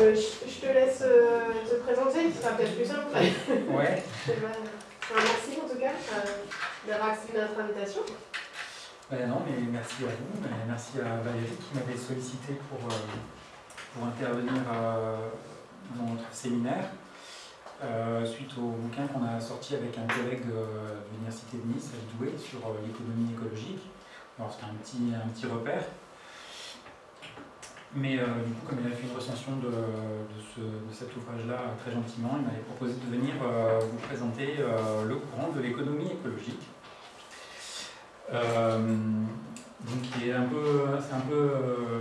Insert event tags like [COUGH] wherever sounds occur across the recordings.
euh, je, je te laisse euh, te présenter, ce sera peut-être plus simple. Ouais. Enfin, merci en tout cas euh, d'avoir accepté notre invitation. Ben non, mais merci à vous, mais merci à Valérie qui m'avait sollicité pour, euh, pour intervenir dans notre séminaire. euh, suite au bouquin qu'on a sorti avec un collègue de l'Université de Nice, à Douai, sur l'économie écologique. Alors c'était un petit, un petit repère. Mais euh, du coup, comme il a fait une recension de, de, ce- de cet ouvrage-là très gentiment, il m'avait proposé de venir euh, vous présenter euh, le courant de l'économie écologique. Euh, donc qui est un peu, c'est un peu, euh,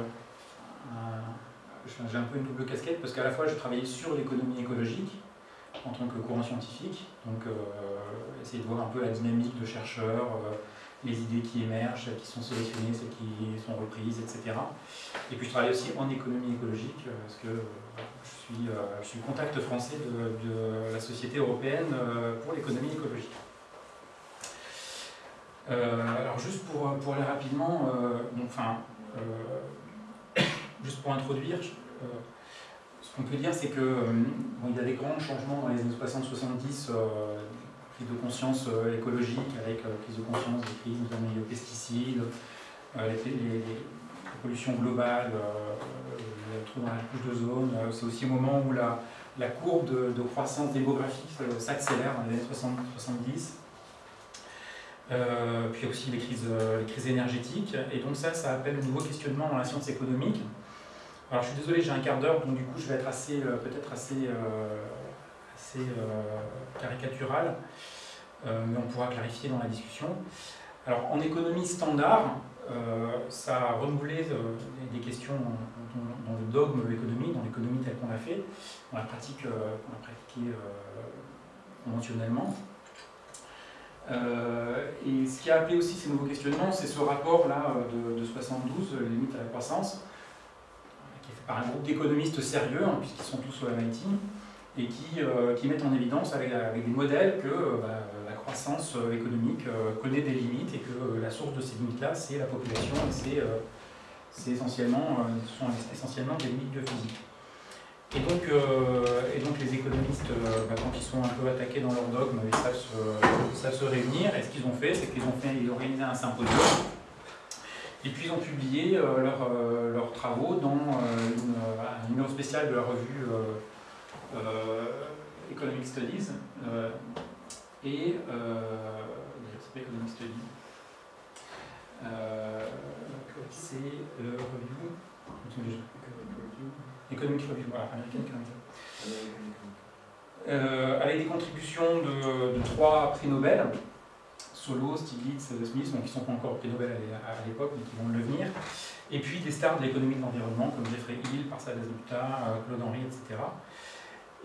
j'ai un peu une double casquette parce qu'à la fois je travaillais sur l'économie écologique en tant que courant scientifique, donc euh, essayer de voir un peu la dynamique de chercheurs, euh, les idées qui émergent, qui sont sélectionnées, celles qui sont reprises, etc. Et puis je travaille aussi en économie écologique euh, parce que euh, je suis, euh, contact français de, la Société européenne pour l'économie écologique. Alors juste pour, pour aller rapidement, enfin, [COUGHS] juste pour introduire, ce qu'on peut dire c'est que y a des grands changements dans les années 60-70, euh, prise de conscience euh, écologique avec euh, prise de conscience des crises, notamment liées aux pesticides, euh, les, les- les- la pollution globale, euh, le trou dans la couche d'ozone. C'est aussi au moment où la, courbe de, croissance démographique s'accélère dans les années 60 70. Euh, puis aussi les crises, les crises énergétiques. Et donc ça, ça appelle de nouveaux questionnements dans la science économique. Alors je suis désolé, j'ai un quart d'heure, donc du coup je vais être assez, peut-être assez, assez euh, caricatural, euh, mais on pourra clarifier dans la discussion. Alors en économie standard, euh, ça a renouvelé des questions dans, le dogme de l'économie, dans l'économie telle qu'on l'a fait, dans la pratique qu'on a pratiquée conventionnellement. Et ce qui a appelé aussi ces nouveaux questionnements, c'est ce rapport-là de, de 72, euh, Limite à la croissance, qui est fait par un groupe d'économistes sérieux, hein, puisqu'ils sont tous au MIT, et qui, euh, qui mettent en évidence avec, des modèles que euh, bah, la croissance euh, économique connaît des limites et que la source de ces limites-là, c'est la population et c'est essentiellement, ce sont essentiellement des limites donc, euh, et donc les économistes, bah, quand ils sont un peu attaqués dans leur dogme, ils savent se, réunir. Et ce qu'ils ont fait, c'est qu'ils ont, organisé un symposium. Et puis ils ont publié leurs travaux dans une, un numéro spécial de la revue Economic Studies. euh, et euh, s'appelle Economic Studies. Euh, c'est le review. Economic Review, voilà, American Economic Review. Euh, avec des contributions de, trois prix Nobel, Solo, Stiglitz, Smith, donc qui ne sont pas encore prix Nobel à l'é- à l'époque, mais qui vont le devenir. Et puis des stars de l'économie de l'environnement comme Jeffrey Hill, Parsad Gupta, euh, Claude Henry, etc.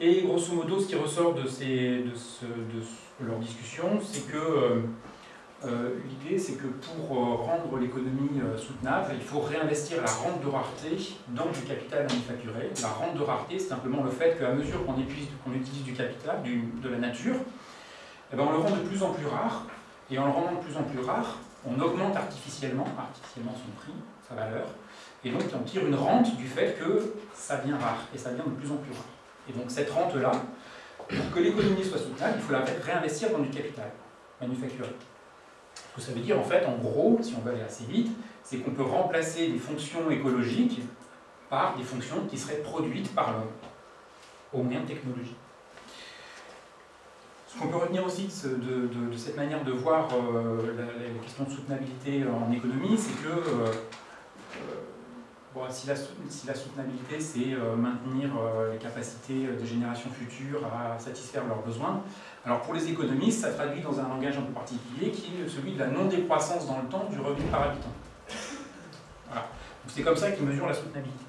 Et grosso modo, ce qui ressort de, leur discussion, c'est que euh, euh, l'idée, c'est que pour euh, rendre l'économie soutenable, il faut réinvestir la rente de rareté dans du capital manufacturé. La rente de rareté, c'est simplement le fait qu'à mesure qu'on utilise, du capital, de la nature, eh ben, on le rend de plus en plus rare. Et en le rendant de plus en plus rare, on augmente artificiellement, artificiellement son prix, sa valeur. Et donc on tire une rente du fait que ça devient rare, et ça devient de plus en plus rare. Et donc cette rente-là, pour que l'économie soit soutenable, il faut la réinvestir dans du capital manufacturé. Ce que ça veut dire, en fait, en gros, si on veut aller assez vite, c'est qu'on peut remplacer des fonctions écologiques par des fonctions qui seraient produites par l'homme, au moyen de technologie. Ce qu'on peut retenir aussi de, ce- de- de- de cette manière de voir euh, la, question de soutenabilité en économie, c'est que euh, si, la, soutenabilité, c'est euh, maintenir euh, les capacités des générations futures à satisfaire leurs besoins, alors pour les économistes, ça traduit dans un langage un peu particulier qui est celui de la non-décroissance dans le temps du revenu par habitant. Voilà. C'est comme ça qu'ils mesurent la soutenabilité.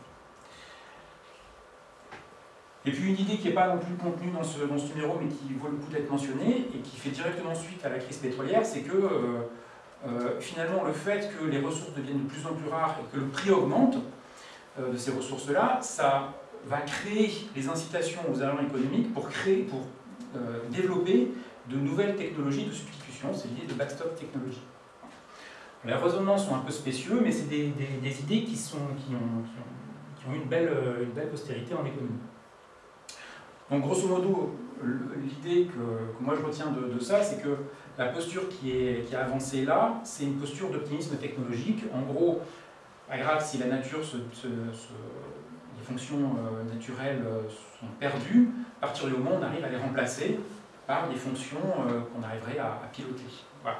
Et puis une idée qui n'est pas non plus contenue dans ce, numéro, mais qui vaut le coup d'être mentionnée, et qui fait directement suite à la crise pétrolière, c'est que euh, euh, finalement le fait que les ressources deviennent de plus en plus rares et que le prix augmente euh, de ces ressources-là, ça va créer les incitations aux agents économiques pour, créer, pour euh, développer de nouvelles technologies de substitution, c'est l'idée de backstop technologie. Les raisonnements sont un peu spécieux, mais c'est des, idées qui, sont, qui, ont, qui une belle, une belle postérité en économie. Donc grosso modo, l'idée que, moi je retiens de, ça, c'est que la posture qui est, qui a avancée là, c'est une posture d'optimisme technologique. En gros, pas grave si la nature, les fonctions euh, naturelles euh, sont perdues, à partir du moment où on arrive à les remplacer par des fonctions euh, qu'on arriverait à, piloter,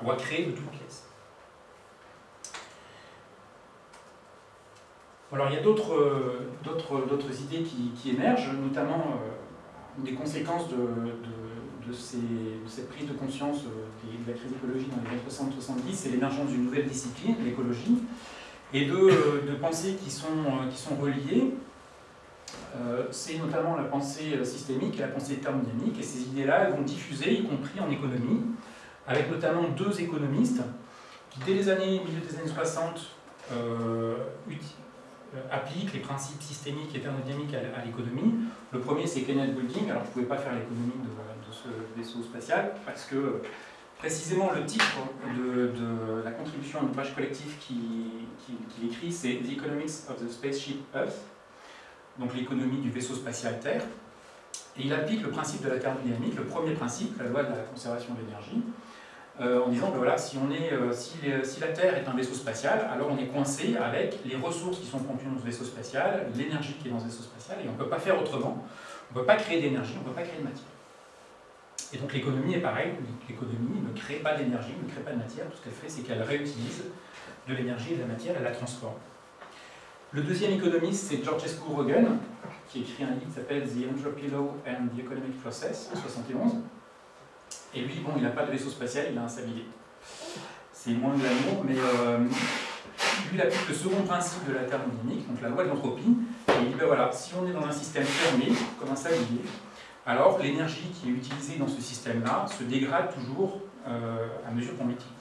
ou à créer de toutes pièces. Alors il y a d'autres idées qui, émergent, notamment des conséquences de, de, cette prise de conscience de la crise écologique dans les années 60-70, c'est l'émergence d'une nouvelle discipline, l'écologie, et de, de, pensées qui sont, qui sont reliées. Euh, c'est notamment la pensée systémique et la pensée thermodynamique, et ces idées-là vont diffuser, y compris en économie, avec notamment deux économistes qui, dès les années, milieu des années 60, euh, euh, appliquent les principes systémiques et thermodynamiques à, l'économie. Le premier, c'est Kenneth Boulding. Alors, je ne pouvais pas faire l'économie de, ce vaisseau spatial parce que précisément le titre de, la contribution à l'ouvrage collectif qu'il écrit, c'est The Economics of the Spaceship Earth, donc l'économie du vaisseau spatial Terre. Et il applique le principe de la thermodynamique, le premier principe, la loi de la conservation de l'énergie, euh, en disant que voilà, euh, si, la Terre est un vaisseau spatial, alors on est coincé avec les ressources qui sont contenues dans ce vaisseau spatial, l'énergie qui est dans ce vaisseau spatial, et on ne peut pas faire autrement. On ne peut pas créer d'énergie, on ne peut pas créer de matière. Et donc l'économie est pareil, l'économie ne crée pas d'énergie, ne crée pas de matière, tout ce qu'elle fait c'est qu'elle réutilise de l'énergie et de la matière, elle la transforme. Le deuxième économiste, c'est Georgescu Rogan, qui écrit un livre qui s'appelle The Entropy Law and the Economic Process, en 71. Et lui, bon, il n'a pas de vaisseau spatial, il a un sablier. C'est moins de l'amour, mais euh, lui, il applique le second principe de la thermodynamique, donc la loi de l'entropie, et il dit, ben voilà, si on est dans un système fermé, comme un sablier, alors l'énergie qui est utilisée dans ce système-là se dégrade toujours euh, à mesure qu'on l'utilise.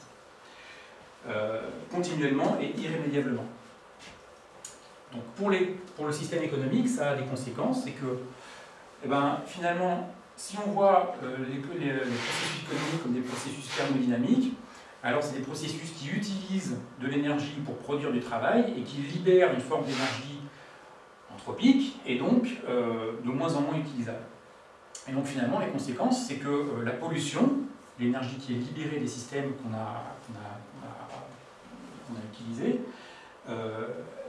Euh, continuellement et irrémédiablement. Donc pour, les, le système économique, ça a des conséquences, c'est que eh ben, finalement, si on voit euh, les, processus économiques comme des processus thermodynamiques, alors c'est des processus qui utilisent de l'énergie pour produire du travail et qui libèrent une forme d'énergie anthropique et donc de moins en moins utilisable. Et donc finalement, les conséquences, c'est que euh, la pollution, l'énergie qui est libérée des systèmes qu'on a, utilisés,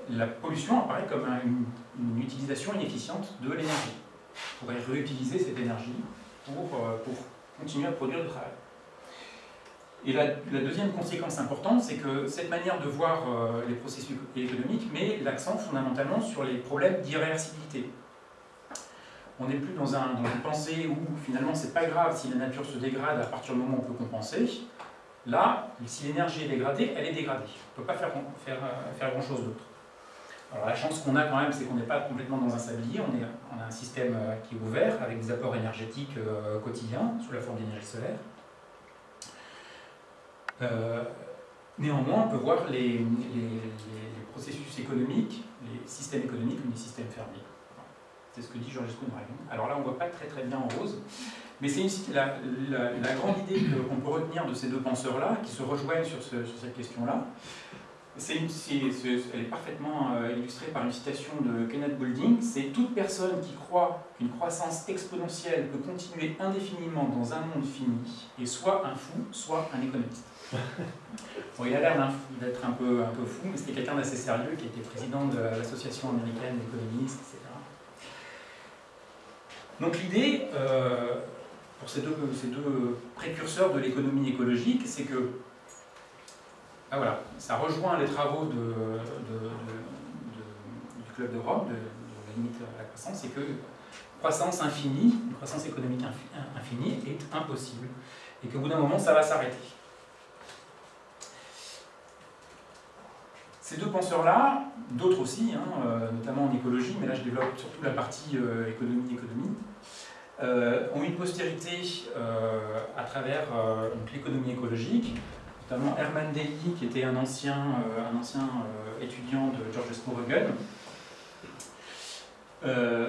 la pollution apparaît comme une, utilisation inefficiente de l'énergie. On pourrait réutiliser cette énergie pour, euh, pour continuer à produire du travail. Et la, deuxième conséquence importante, c'est que cette manière de voir euh, les processus économiques met l'accent fondamentalement sur les problèmes d'irréversibilité. On n'est plus dans, un, dans, une pensée où finalement c'est pas grave si la nature se dégrade à partir du moment où on peut compenser. Là, si l'énergie est dégradée, elle est dégradée. On ne peut pas faire, faire, faire grand chose d'autre. Alors la chance qu'on a quand même, c'est qu'on n'est pas complètement dans un sablier, on, a un système euh, qui est ouvert avec des apports énergétiques euh, quotidiens sous la forme d'énergie solaire. Euh, néanmoins, on peut voir les, processus économiques, les systèmes économiques comme des systèmes fermés. C'est ce que dit Georges Dragon. Alors là, on ne voit pas très très bien en rose, mais c'est la, la, grande idée qu'on peut retenir de ces deux penseurs-là, qui se rejoignent sur cette question-là, elle est parfaitement euh, illustrée par une citation de Kenneth Boulding, c'est toute personne qui croit qu'une croissance exponentielle peut continuer indéfiniment dans un monde fini est soit un fou, soit un économiste. [LAUGHS] Il a l'air d'être un peu, un peu fou, mais c'était quelqu'un d'assez sérieux qui était président de l'Association américaine d'économistes. Donc l'idée, euh, pour ces deux, précurseurs de l'économie écologique, c'est que ah, voilà, ça rejoint les travaux du Club de Rome, de, la limite à la croissance, c'est que croissance infinie, croissance économique infinie est impossible, et qu'au bout d'un moment, ça va s'arrêter. Ces deux penseurs-là, d'autres aussi, hein, euh, notamment en écologie, mais là je développe surtout la partie économie-économie, euh, euh, ont une postérité à travers l'économie écologique, notamment Herman Daly, qui était un ancien, un ancien étudiant de George Smorogan.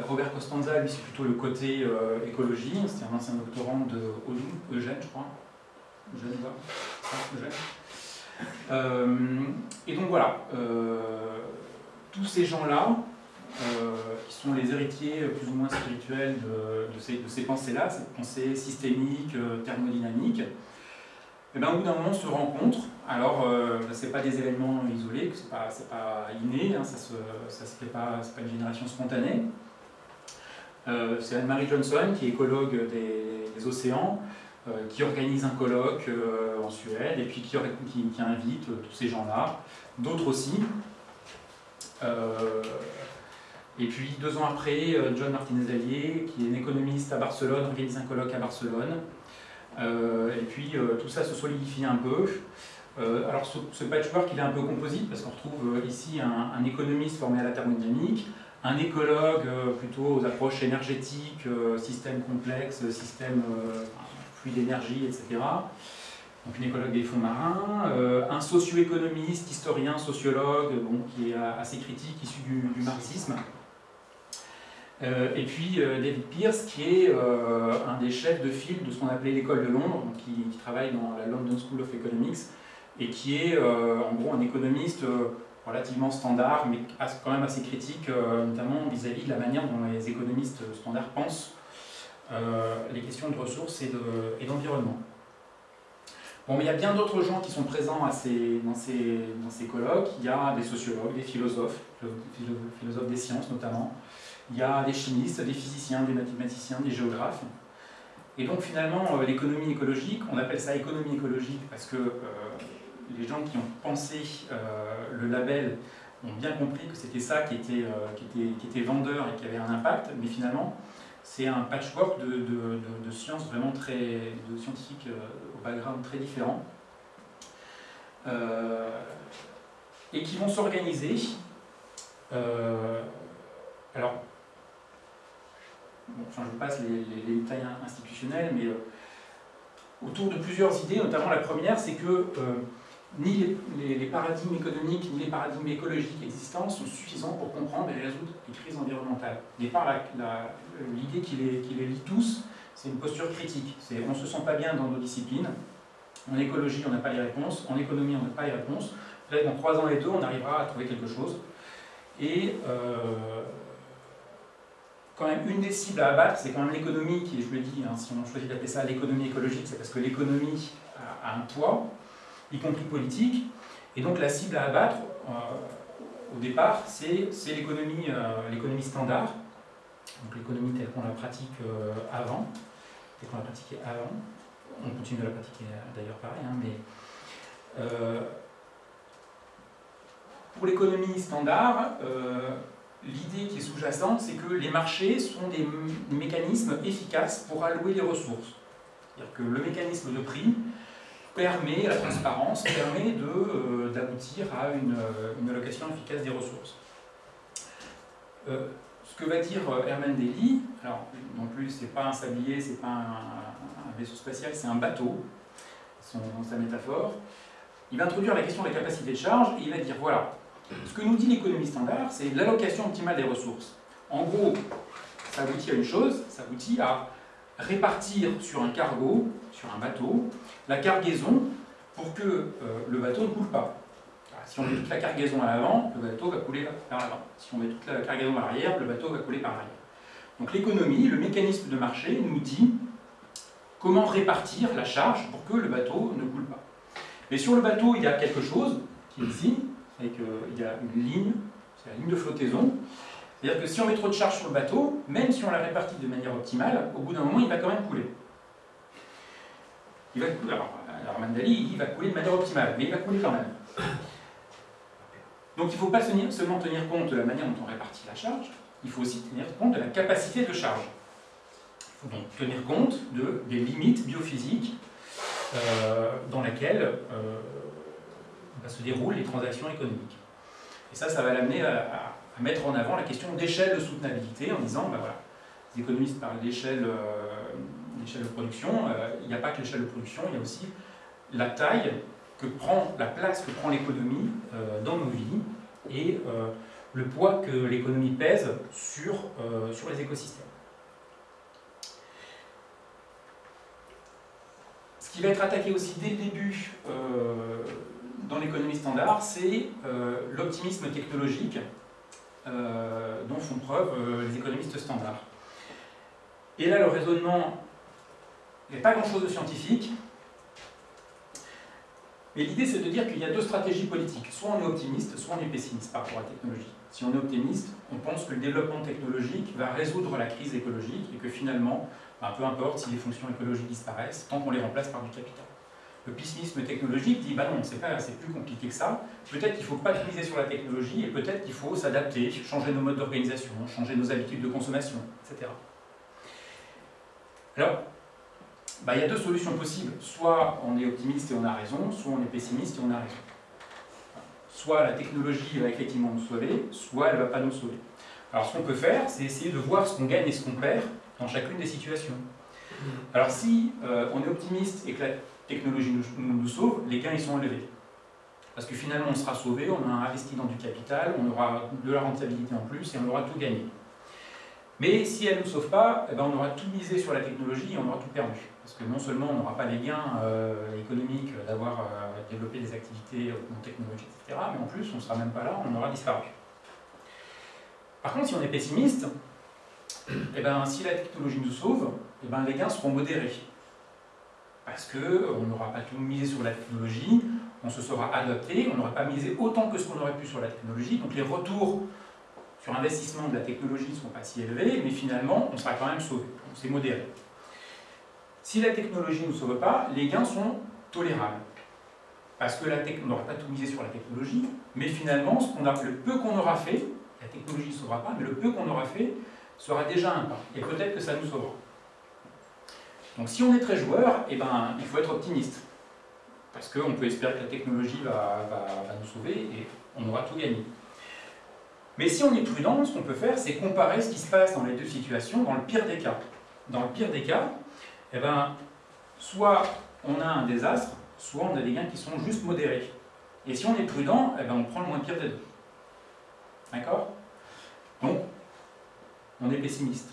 Robert Costanza, lui, c'est plutôt le côté écologie. C'était un ancien doctorant de Eugène, je crois. Eugène, Eugène. Et donc voilà, tous ces gens-là qui sont les héritiers plus ou moins spirituels de, ces, pensées-là, ces pensées systémiques, thermodynamiques, et bien, au bout d'un moment, se rencontre. Alors, euh, ce n'est pas des événements isolés, ce n'est pas, inné, hein, ça pas, une génération spontanée. Euh, c'est Anne-Marie Johnson, qui est écologue des, océans, euh, qui organise un colloque en Suède et puis qui, invite tous ces gens-là, d'autres aussi. et puis, deux ans après, John Martinez-Allier, qui est un économiste à Barcelone, organise un colloque à Barcelone. Euh, et puis euh, tout ça se solidifie un peu. Euh, alors ce, patchwork il est un peu composite parce qu'on retrouve ici un, économiste formé à la thermodynamique, un écologue plutôt aux approches énergétiques, système complexe, système d'énergie, etc. Donc une écologue des fonds marins, un socio-économiste, historien, sociologue, qui est assez critique, issu du marxisme. Euh, et puis euh, David Pierce, qui est euh, un des chefs de file de ce qu'on appelait l'école de Londres, qui, travaille dans la London School of Economics, et qui est en gros un économiste relativement standard, mais quand même assez critique, notamment vis-à-vis de la manière dont les économistes standards pensent les questions de ressources et d'environnement. Bon, mais il y a bien d'autres gens qui sont présents dans, ces, colloques. Il y a des sociologues, des philosophes, philosophes des sciences notamment, il y a des chimistes, des physiciens, des mathématiciens, des géographes. Et donc finalement, euh, l'économie écologique, on appelle ça économie écologique parce que euh, les gens qui ont pensé euh, le label ont bien compris que c'était ça qui était, qui, était, qui était vendeur et qui avait un impact, mais finalement, c'est un patchwork de, de, sciences vraiment très, de scientifiques au background très différent, et qui vont s'organiser. alors, enfin, je passe les, détails institutionnels, mais euh, autour de plusieurs idées, notamment la première, c'est que euh, ni les, paradigmes économiques ni les paradigmes écologiques existants sont suffisants pour comprendre et résoudre les crises environnementales. Départ, l'idée qui les, qui les lie tous, c'est une posture critique. On ne se sent pas bien dans nos disciplines. En écologie, on n'a pas les réponses. En économie, on n'a pas les réponses. Peut-être en croisant les deux, on arrivera à trouver quelque chose. Et euh, quand même une des cibles à abattre, c'est quand même l'économie, qui, je le dis, hein, si on choisit d'appeler ça l'économie écologique, c'est parce que l'économie a, un poids, y compris politique, et donc la cible à abattre, euh, au départ, c'est l'économie euh, l'économie standard, donc l'économie telle qu'on la pratique euh, avant, telle qu'on la pratiquait avant, on continue de la pratiquer d'ailleurs pareil, hein, mais pour l'économie standard, l'idée qui est sous-jacente, c'est que les marchés sont des mécanismes efficaces pour allouer les ressources. C'est-à-dire que le mécanisme de prix permet, la transparence, permet euh, d'aboutir à une, euh, une, allocation efficace des ressources. Euh, ce que va dire Herman Daly, alors non plus c'est pas un sablier, c'est pas un, vaisseau spatial, c'est un bateau, dans sa métaphore, il va introduire la question de la capacité de charge et il va dire voilà, ce que nous dit l'économie standard, c'est l'allocation optimale des ressources. En gros, ça aboutit à une chose, ça aboutit à répartir sur un cargo, sur un bateau, la cargaison pour que euh, le bateau ne coule pas. Si on met toute la cargaison à l'avant, le bateau va couler par l'avant. Si on met toute la cargaison à l'arrière, le bateau va couler par l'arrière. Donc l'économie, le mécanisme de marché nous dit comment répartir la charge pour que le bateau ne coule pas. Mais sur le bateau, il y a quelque chose qui est ici, et qu'il y a une ligne, c'est la ligne de flottaison. C'est-à-dire que si on met trop de charge sur le bateau, même si on la répartit de manière optimale, au bout d'un moment, il va quand même couler. Il va couler. Alors, alors Mandali, il va couler de manière optimale, mais il va couler quand même. Donc il ne faut pas seulement tenir compte de la manière dont on répartit la charge, il faut aussi tenir compte de la capacité de charge. Il faut donc tenir compte de, des limites biophysiques euh, dans lesquelles euh, se déroulent les transactions économiques. Et ça, ça va l'amener à, mettre en avant la question d'échelle de soutenabilité en disant, ben voilà, les économistes parlent d'échelle euh, de production, euh, il n'y a pas que l'échelle de production, il y a aussi la taille que prend, la place que prend l'économie euh, dans nos vies et le poids que l'économie pèse sur, sur les écosystèmes. Ce qui va être attaqué aussi dès le début dans l'économie standard, c'est l'optimisme technologique dont font preuve les économistes standards. Et là, le raisonnement n'est pas grand-chose de scientifique, mais l'idée, c'est de dire qu'il y a deux stratégies politiques. Soit on est optimiste, soit on est pessimiste par rapport à la technologie. Si on est optimiste, on pense que le développement technologique va résoudre la crise écologique et que finalement, ben, peu importe si les fonctions écologiques disparaissent, tant qu'on les remplace par du capital. Le pessimisme technologique dit, bah non, c'est plus compliqué que ça. Peut-être qu'il ne faut pas miser sur la technologie et peut-être qu'il faut s'adapter, changer nos modes d'organisation, changer nos habitudes de consommation, etc. Alors, bah, il y a deux solutions possibles. Soit on est optimiste et on a raison, soit on est pessimiste et on a raison. Soit la technologie va effectivement nous sauver, soit elle ne va pas nous sauver. Alors ce qu'on peut faire, c'est essayer de voir ce qu'on gagne et ce qu'on perd dans chacune des situations. Alors si euh, on est optimiste et que la technologie nous, sauve, les gains ils sont élevés. Parce que finalement on sera sauvé, on a investi dans du capital, on aura de la rentabilité en plus et on aura tout gagné. Mais si elle ne nous sauve pas, eh ben, on aura tout misé sur la technologie et on aura tout perdu. Parce que non seulement on n'aura pas les gains euh, économiques d'avoir euh, développé des activités en technologie, etc., mais en plus on ne sera même pas là, on aura disparu. Par contre, si on est pessimiste, eh ben, si la technologie nous sauve, eh ben, les gains seront modérés. Parce qu'on n'aura pas tout misé sur la technologie, on se sera adapté, on n'aura pas misé autant que ce qu'on aurait pu sur la technologie, donc les retours sur investissement de la technologie ne sont pas si élevés, mais finalement, on sera quand même sauvé. C'est modéré. Si la technologie ne nous sauve pas, les gains sont tolérables. Parce que on n'aura pas tout misé sur la technologie, mais finalement, ce qu'on a, le peu qu'on aura fait, la technologie ne sauvera pas, mais le peu qu'on aura fait sera déjà un pas. Et peut-être que ça nous sauvera. Donc si on est très joueur, eh ben, il faut être optimiste. Parce qu'on peut espérer que la technologie va, nous sauver et on aura tout gagné. Mais si on est prudent, ce qu'on peut faire, c'est comparer ce qui se passe dans les deux situations dans le pire des cas. Dans le pire des cas, eh ben, soit on a un désastre, soit on a des gains qui sont juste modérés. Et si on est prudent, eh ben, on prend le moins pire des deux. D'accord? Donc, on est pessimiste.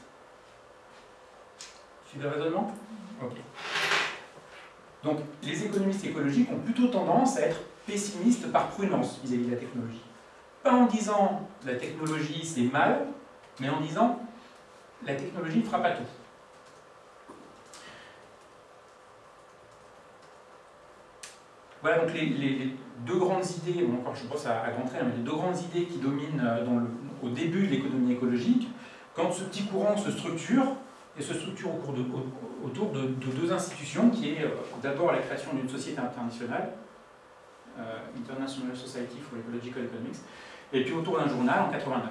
Suivez le raisonnement? Donc, les économistes écologiques ont plutôt tendance à être pessimistes par prudence vis à -vis de la technologie. Pas en disant la technologie c'est mal, mais en disant la technologie ne fera pas tout. Voilà donc les, deux grandes idées, bon encore je pense à, grand trait, mais les deux grandes idées qui dominent euh, au début de l'économie écologique, quand ce petit courant se structure, et se structure autour de, deux institutions, qui est euh, d'abord la création d'une société internationale, euh, International Society for Ecological Economics, et puis autour d'un journal en 89.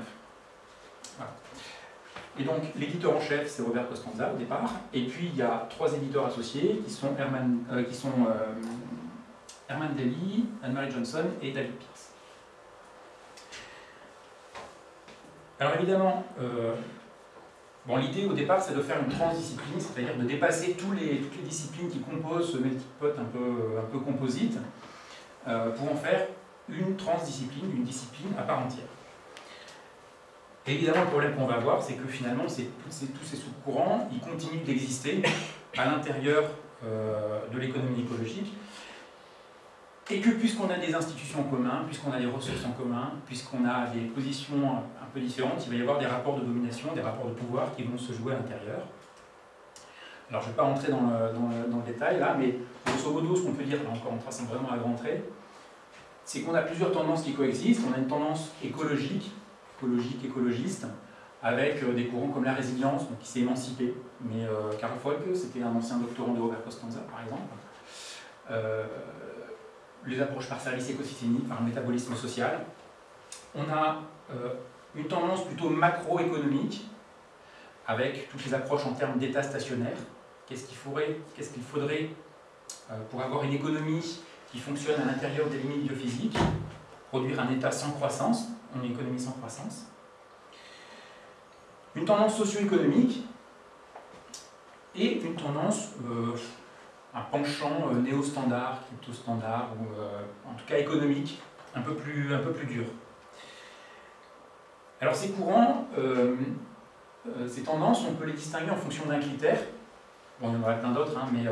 Et donc l'éditeur en chef, c'est Robert Costanza au départ, et puis il y a trois éditeurs associés qui sont Herman, euh, qui sont, Herman Daly, Anne-Marie Johnson et David Pierce. Alors évidemment, bon, l'idée au départ c'est de faire une transdiscipline, c'est-à-dire de dépasser toutes les disciplines qui composent ce melting pot un peu, un peu composite, pour en faire une transdiscipline, une discipline à part entière. évidemment, le problème qu'on va avoir, c'est que finalement, tous ces sous-courants, ils continuent d'exister à l'intérieur euh, de l'économie écologique, et que puisqu'on a des institutions en commun, puisqu'on a des ressources en commun, puisqu'on a des positions un peu différentes, il va y avoir des rapports de domination, des rapports de pouvoir qui vont se jouer à l'intérieur. Alors je ne vais pas rentrer dans le, détail là, mais grosso modo, ce qu'on peut dire, là encore on trace vraiment à grand trait, c'est qu'on a plusieurs tendances qui coexistent. On a une tendance écologique, écologique, écologiste, avec euh, des courants comme la résilience, qui s'est émancipé. Mais euh, Karl Folke, c'était un ancien doctorant de Robert Costanza, par exemple. Euh, les approches par service écosystémique, par le métabolisme social. On a une tendance plutôt macroéconomique, avec toutes les approches en termes d'état stationnaire. Qu'est-ce qu'il faudrait, qu'est-ce qu'il faudrait pour avoir une économie qui fonctionne à l'intérieur des limites biophysiques, produire un état sans croissance, une économie sans croissance. Une tendance socio-économique et une tendance, euh, un penchant euh, néo-standard, crypto-standard, ou euh, en tout cas économique, un peu plus, dur. Alors ces courants, ces tendances, on peut les distinguer en fonction d'un critère. Bon, il y en aura plein d'autres, hein, mais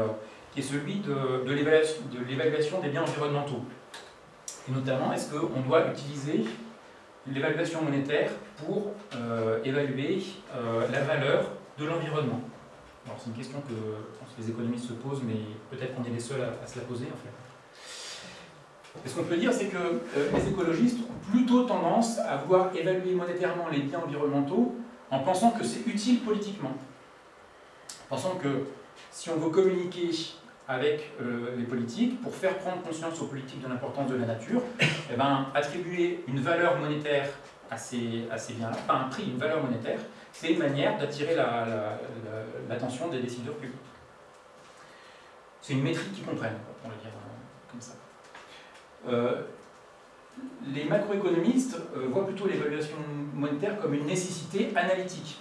qui est celui de l'évaluation des biens environnementaux. Et notamment, est-ce qu'on doit utiliser l'évaluation monétaire pour évaluer la valeur de l'environnement? Alors c'est une question que les économistes se posent, mais peut-être qu'on est les seuls à, se la poser en fait. Ce qu'on peut dire, c'est que les écologistes ont plutôt tendance à vouloir évaluer monétairement les biens environnementaux en pensant que c'est utile politiquement. En pensant que si on veut communiquer avec euh, les politiques pour faire prendre conscience aux politiques de l'importance de la nature, eh ben, attribuer une valeur monétaire à ces, biens-là, pas un prix, une valeur monétaire, c'est une manière d'attirer l'attention des décideurs publics. C'est une métrique qu'ils comprennent, on va dire euh, comme ça. Euh, les macroéconomistes voient plutôt l'évaluation monétaire comme une nécessité analytique.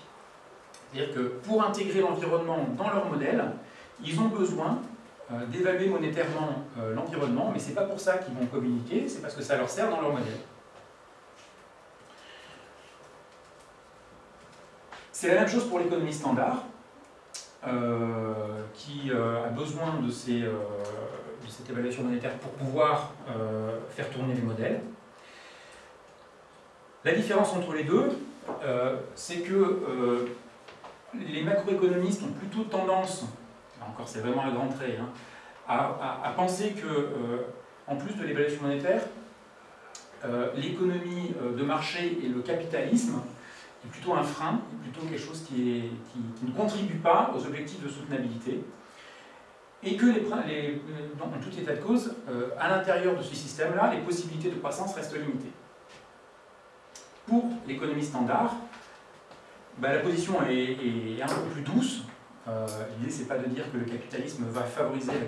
C'est-à-dire que pour intégrer l'environnement dans leur modèle, ils ont besoin euh, d'évaluer monétairement euh, l'environnement, mais ce n'est pas pour ça qu'ils vont communiquer, c'est parce que ça leur sert dans leur modèle. C'est la même chose pour l'économie standard, euh, qui a besoin de, ces, de, cette évaluation monétaire pour pouvoir faire tourner les modèles. La différence entre les deux, c'est que les macroéconomistes ont plutôt tendance encore c'est vraiment un grand trait, hein, à, penser que, euh, en plus de l'évaluation monétaire, euh, l'économie euh, de marché et le capitalisme plutôt un frein, plutôt quelque chose qui, ne contribue pas aux objectifs de soutenabilité, et que, les, dans tout état de cause, à l'intérieur de ce système-là, les possibilités de croissance restent limitées. Pour l'économie standard, bah, la position est, un peu plus douce, euh, L'idée, c'est pas de dire que le capitalisme va favoriser la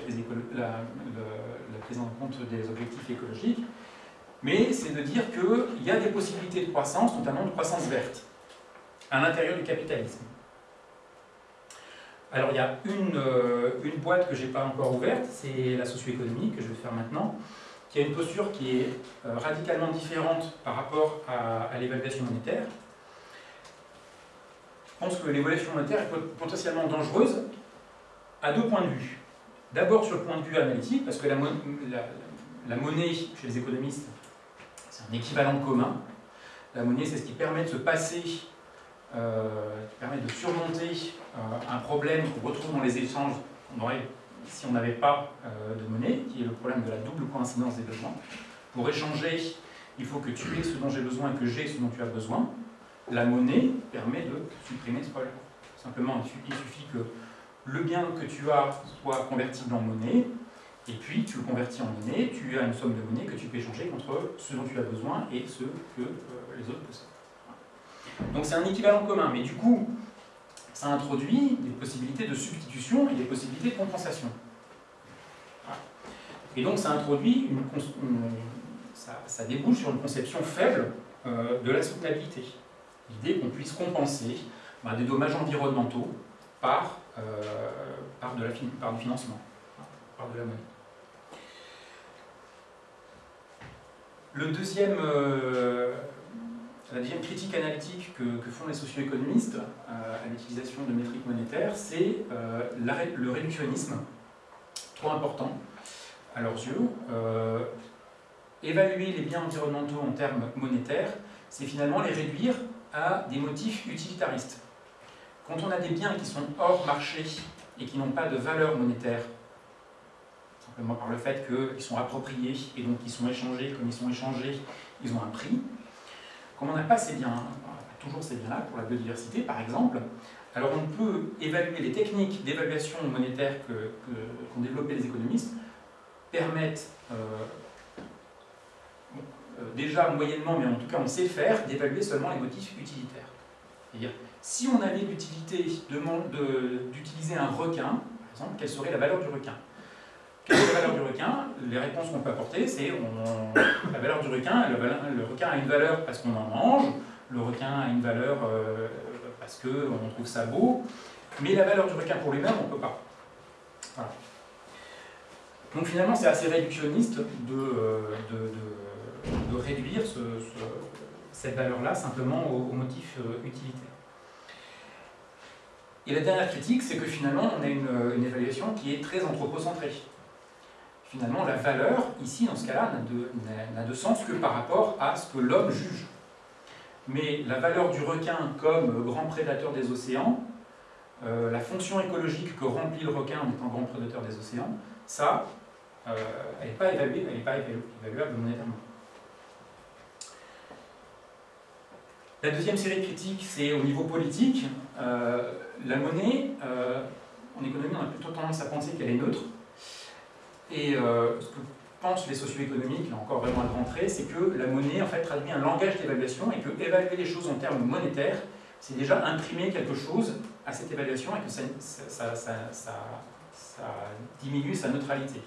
prise, en compte des objectifs écologiques, mais c'est de dire qu'il y a des possibilités de croissance, notamment de croissance verte, à l'intérieur du capitalisme. Alors il y a une, euh, boîte que je n'ai pas encore ouverte, c'est la socio-économie que je vais faire maintenant, qui a une posture qui est euh, radicalement différente par rapport à l'évaluation monétaire. Je pense que l'évaluation monétaire est potentiellement dangereuse à deux points de vue. D'abord sur le point de vue analytique, parce que la, monnaie, chez les économistes, c'est un équivalent commun. La monnaie, c'est ce qui permet de se passer, qui permet de surmonter euh, un problème qu'on retrouve dans les échanges qu'on aurait si on n'avait pas euh, de monnaie, qui est le problème de la double coïncidence des besoins. Pour échanger, il faut que tu aies ce dont j'ai besoin et que j'ai ce dont tu as besoin la monnaie permet de supprimer ce problème. Simplement, il suffit que le bien que tu as soit convertible en monnaie, et puis tu le convertis en monnaie, tu as une somme de monnaie que tu peux échanger contre ce dont tu as besoin et ce que euh, les autres possèdent. Donc c'est un équivalent commun, mais du coup, ça introduit des possibilités de substitution et des possibilités de compensation. Et donc ça introduit une, ça, débouche sur une conception faible euh, de la soutenabilité l'idée qu'on puisse compenser bah, des dommages environnementaux par, euh, par, de la, par du financement, par de la monnaie. Le deuxième, euh, la deuxième critique analytique que, font les socio-économistes euh, à l'utilisation de métriques monétaires, c'est le réductionnisme, trop important à leurs yeux. évaluer les biens environnementaux en termes monétaires, c'est finalement les réduire à des motifs utilitaristes. Quand on a des biens qui sont hors marché et qui n'ont pas de valeur monétaire, simplement par le fait qu'ils sont appropriés et donc ils sont échangés, comme ils sont échangés, ils ont un prix. Comme on n'a pas ces biens, toujours ces biens-là, pour la biodiversité par exemple, alors on peut évaluer les techniques d'évaluation monétaire qu'ont que, les économistes, permettent euh, euh, déjà moyennement, mais en tout cas on sait faire, d'évaluer seulement les motifs utilitaires. C'est-à-dire, si on avait l'utilité d'utiliser un requin, par exemple, quelle serait la valeur du requin? Quelle est la valeur du requin? Les réponses qu'on peut apporter, c'est [COUGHS] la valeur du requin, le, requin a une valeur parce qu'on en mange, le requin a une valeur euh, parce qu'on trouve ça beau, mais la valeur du requin pour lui-même, on ne peut pas. Donc finalement, c'est assez réductionniste de, euh, réduire cette valeur-là simplement au, motif euh, utilitaire. Et la dernière critique, c'est que finalement, on a une, évaluation qui est très anthropocentrée. Finalement, la valeur, ici, dans ce cas-là, n'a de, de, sens que par rapport à ce que l'homme juge. mais la valeur du requin comme grand prédateur des océans, euh, la fonction écologique que remplit le requin en étant grand prédateur des océans, ça, euh, elle n'est pas pas évaluable monétairement. La deuxième série critique, c'est au niveau politique. Euh, la monnaie, en économie, on a plutôt tendance à penser qu'elle est neutre. Et ce que pensent les socio-économiques, là encore vraiment à rentrer, c'est que la monnaie en fait traduit un langage d'évaluation et que évaluer les choses en termes monétaires, c'est déjà imprimer quelque chose à cette évaluation et que ça, diminue sa neutralité.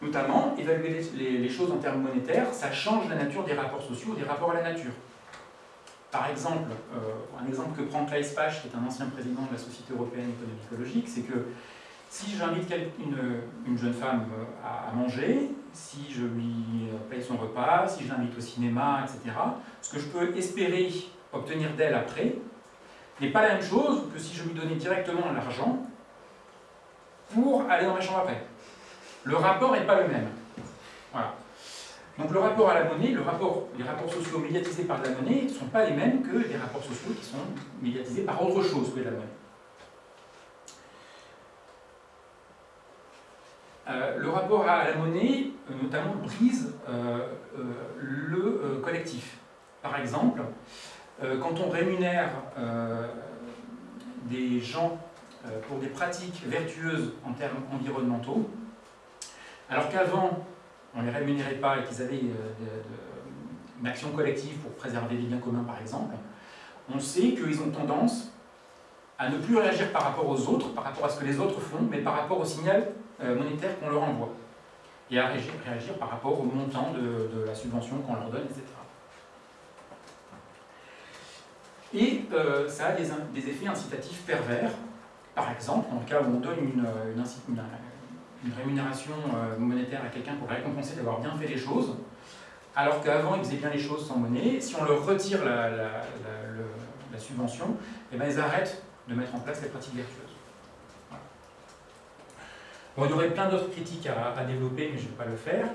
Notamment, évaluer les, choses en termes monétaires, ça change la nature des rapports sociaux, des rapports à la nature. Par exemple, euh, un exemple que prend Claes Pach, qui est un ancien président de la Société européenne d'économie écologique, c'est que si j'invite une, une, jeune femme euh, à, manger, si je lui paye son repas, si je l'invite au cinéma, etc., ce que je peux espérer obtenir d'elle après n'est pas la même chose que si je lui donnais directement l'argent pour aller dans ma chambre après. Le rapport n'est pas le même. Voilà. Donc le rapport à la monnaie, les rapports sociaux médiatisés par la monnaie ne sont pas les mêmes que les rapports sociaux qui sont médiatisés par autre chose que la monnaie. Euh, le rapport à la monnaie, euh, notamment, brise euh, le collectif. Par exemple, quand on rémunère des gens pour des pratiques vertueuses en termes environnementaux, alors qu'avant, on ne les rémunérait pas et qu'ils avaient une action collective pour préserver les biens communs, par exemple, on sait qu'ils ont tendance à ne plus réagir par rapport aux autres, par rapport à ce que les autres font, mais par rapport au signal euh, monétaire qu'on leur envoie, et à réagir, par rapport au montant de, la subvention qu'on leur donne, etc. Et euh, ça a des, effets incitatifs pervers. Par exemple, dans le cas où on donne une, rémunération euh, monétaire à quelqu'un pour récompenser d'avoir bien fait les choses, alors qu'avant il faisait bien les choses sans monnaie, si on leur retire la, subvention, eh ben, ils arrêtent de mettre en place les pratiques vertueuses. Bon, il y aurait plein d'autres critiques à, développer, mais je ne vais pas le faire.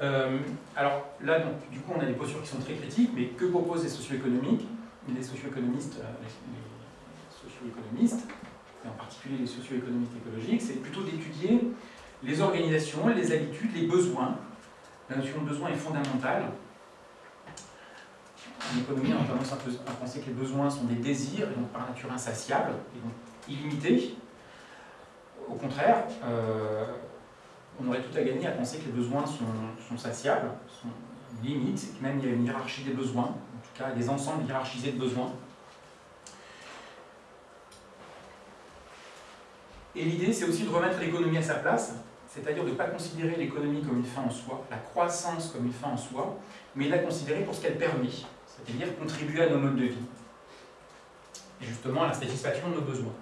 Euh, alors là, donc, du coup, on a des postures qui sont très critiques, mais que proposent les socio-économiques? Les socio-économistes, euh, les, socio-économistes, et en particulier les socio-économistes écologiques, c'est plutôt d'étudier les organisations, les habitudes, les besoins. La notion de besoin est fondamentale. En économie, on a à penser que les besoins sont des désirs, et donc par nature insatiables, et donc illimités. Au contraire, euh, on aurait tout à gagner à penser que les besoins sont, sont satiables, sont limites, même il y a une hiérarchie des besoins, en tout cas des ensembles hiérarchisés de besoins. Et l'idée, c'est aussi de remettre l'économie à sa place, c'est-à-dire de ne pas considérer l'économie comme une fin en soi, la croissance comme une fin en soi, mais la considérer pour ce qu'elle permet, c'est-à-dire contribuer à nos modes de vie, et justement à la satisfaction de nos besoins.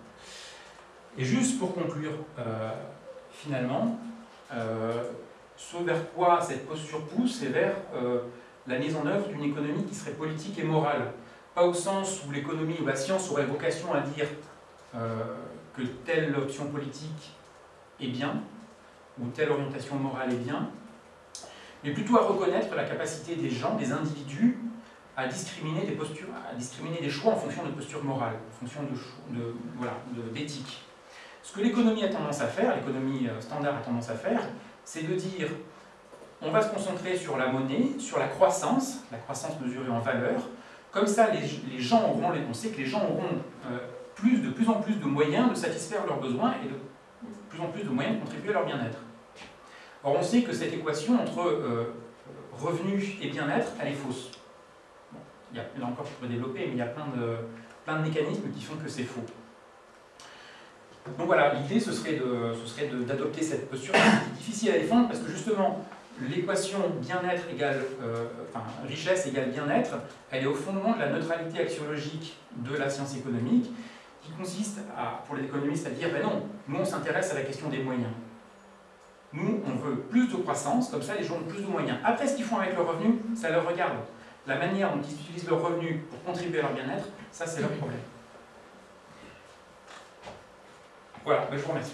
Et juste pour conclure, euh, finalement, euh, ce vers quoi cette posture pousse, c'est vers euh, la mise en œuvre d'une économie qui serait politique et morale. Pas au sens où l'économie ou la science aurait vocation à dire que telle option politique est bien, ou telle orientation morale est bien, mais plutôt à reconnaître la capacité des gens, des individus, à discriminer des postures, à discriminer des choix en fonction de postures morales, en fonction de, d'éthique. Ce que l'économie a tendance à faire, l'économie euh, standard a tendance à faire, c'est de dire on va se concentrer sur la monnaie, sur la croissance, la croissance mesurée en valeur. Comme ça, les, gens auront, on sait que les gens auront euh, plus, de plus en plus de moyens de satisfaire leurs besoins et de plus en plus de moyens de contribuer à leur bien-être. Or, on sait que cette équation entre euh, revenus et bien-être, elle est fausse. il y a là encore pour développer, mais il y a plein de, plein de mécanismes qui font que c'est faux. Donc voilà, l'idée ce serait d'adopter cette posture qui est difficile à défendre parce que justement l'équation bien-être égale, euh, enfin richesse égale bien-être, elle est au fondement de la neutralité axiologique de la science économique qui consiste à, pour les économistes à dire ben non, nous on s'intéresse à la question des moyens. Nous on veut plus de croissance, comme ça les gens ont plus de moyens. Après ce qu'ils font avec leurs revenus, ça leur regarde. La manière dont ils utilisent leurs revenus pour contribuer à leur bien-être, ça c'est leur problème. Voilà, ben, je vous remercie.